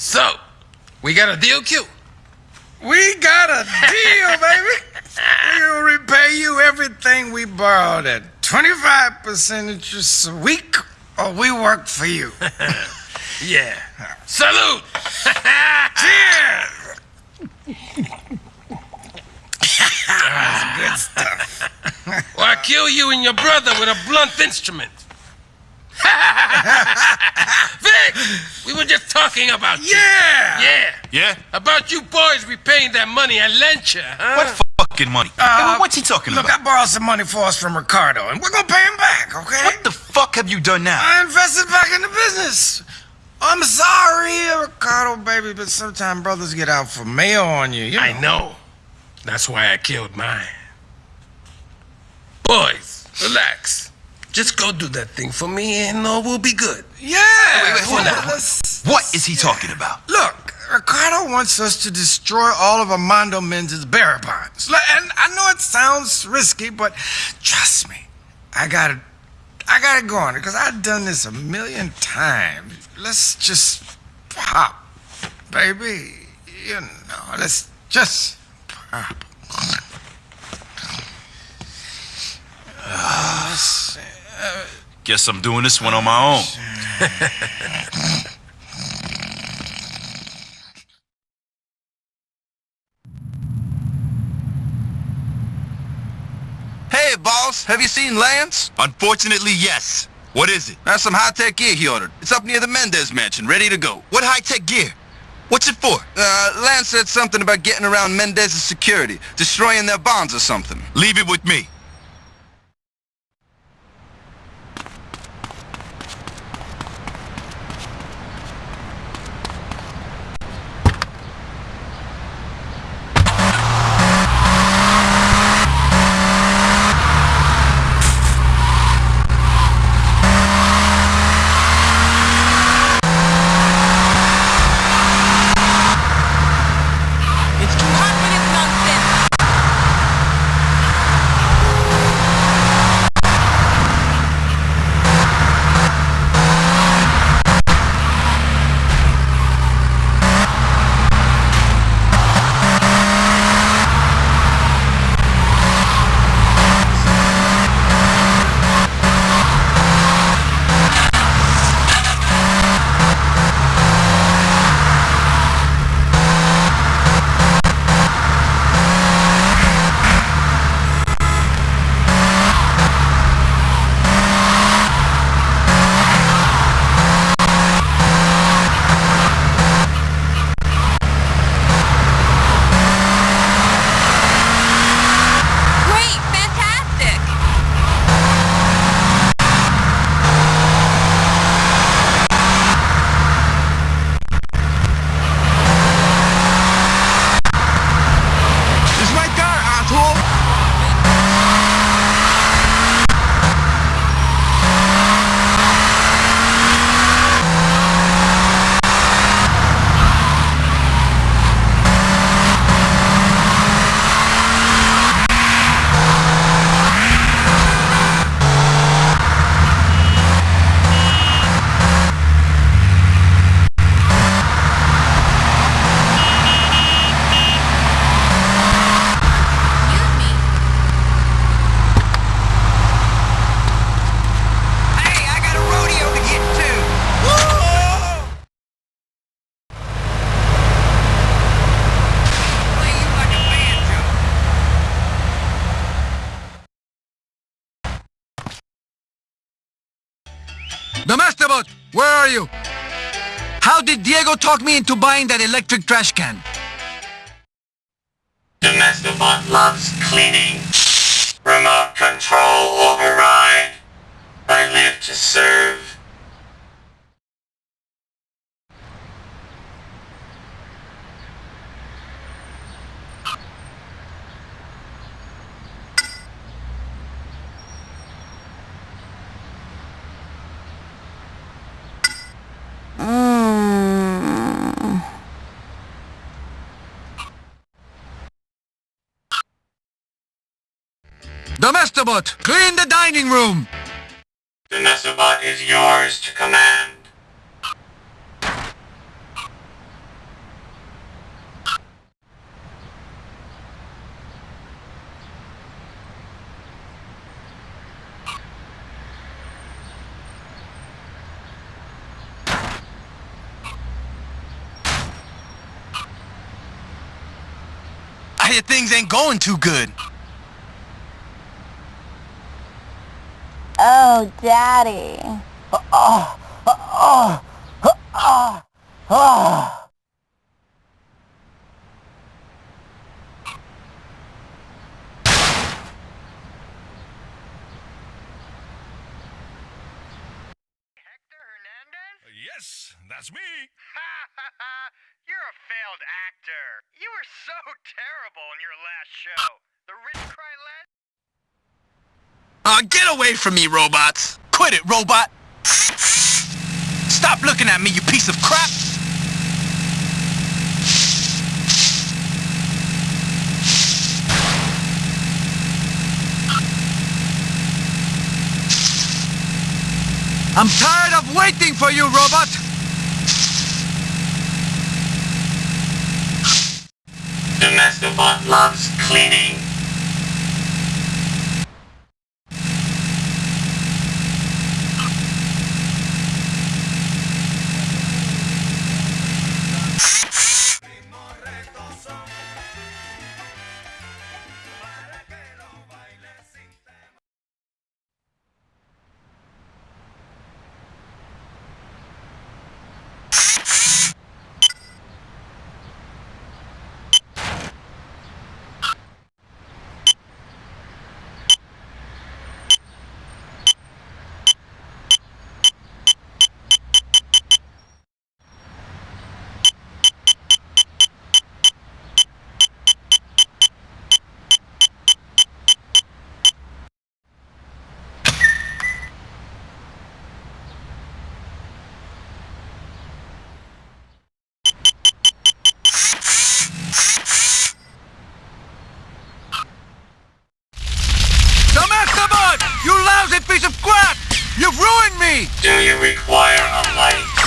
So, we got a deal, Q? We got a deal, baby. We'll repay you everything we borrowed at 25% interest a week, or we work for you. Yeah. Salute! Cheers! That's good stuff. Or I kill you and your brother with a blunt instrument. Vic, we were just talking about you. Yeah! Yeah. Yeah? About you boys repaying that money I lent you, huh? What fucking money? Uh, Hey, what's he talking Look, about? Look, I borrowed some money for us from Ricardo, and we're gonna pay him back, okay? What the fuck have you done now? I invested back in the business. I'm sorry, Ricardo, baby, but sometimes brothers get out for mail on you. you know. I know. That's why I killed mine. Boys, relax. Just go do that thing for me and all will be good. Yeah. wait, wait, hold on. let's- What is he talking about? Look, Ricardo wants us to destroy all of Armando Mendez's bearer bonds. And I know it sounds risky, but trust me, I got it. I got it going because I've done this a million times. Let's just pop, baby. You know, let's just pop. Uh, let's Guess I'm doing this one on my own. Hey, boss, have you seen Lance? Unfortunately, yes. What is it? That's some high-tech gear he ordered. It's up near the Mendez mansion, ready to go. What high-tech gear? What's it for? Uh, Lance said something about getting around Mendez's security, destroying their bonds or something. Leave it with me. Where are you? How did Diego talk me into buying that electric trash can? Domestobot loves cleaning. Remote control override. I live to serve. Domestobot, clean the dining room! Domestobot is yours to command. I hear things ain't going too good. Oh, Daddy. Uh, yes, that's me. You're a failed actor. You were so terrible in your last show. The Rich Cry Less. Uh, get away from me, robots! Quit it, robot! Stop looking at me, you piece of crap! I'm tired of waiting for you, robot! The Mastodon loves cleaning. Do you require a light?